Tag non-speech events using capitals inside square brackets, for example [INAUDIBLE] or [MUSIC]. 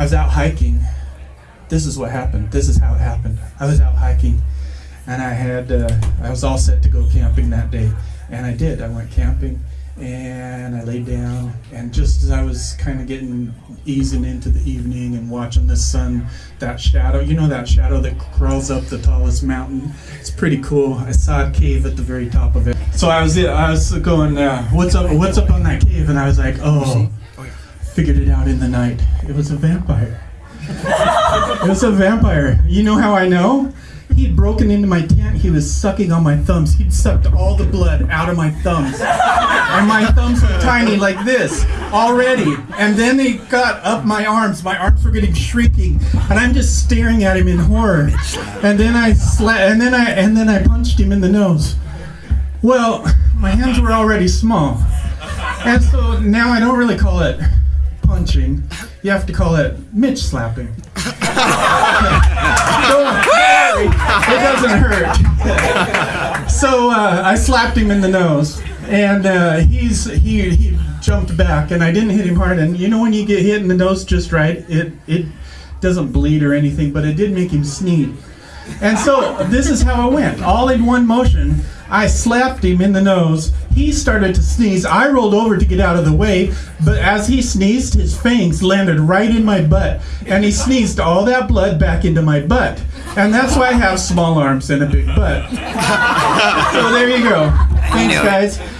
I was out hiking. This is what happened. This is how it happened. I was out hiking, and I had uh, I was all set to go camping that day, and I did. I went camping, and I laid down, and just as I was kind of getting easing into the evening and watching the sun, that shadow, you know that shadow that crawls up the tallest mountain. It's pretty cool. I saw a cave at the very top of it. So I was I was going, uh, what's up? What's up on that cave? And I was like, oh, figured it out in the night. It was a vampire. it was a vampire. You know how I know? He'd broken into my tent. He was sucking on my thumbs. He'd sucked all the blood out of my thumbs. And my thumbs were tiny like this already. And then he got up my arms. My arms were getting shrieking. And I'm just staring at him in horror. And then I sla- and then I and then I punched him in the nose. Well, my hands were already small. And so now I don't really call it punching. You have to call it Mitch slapping. [LAUGHS] Don't worry, it doesn't hurt. so uh, I slapped him in the nose, and uh, he's he he jumped back, and I didn't hit him hard. And you know when you get hit in the nose just right, it it doesn't bleed or anything, but it did make him sneeze. And so this is how it went, all in one motion. I slapped him in the nose. He started to sneeze. I rolled over to get out of the way, but as he sneezed, his fangs landed right in my butt. And he sneezed all that blood back into my butt. And that's why I have small arms and a big butt. [LAUGHS] so there you go. Thanks, guys.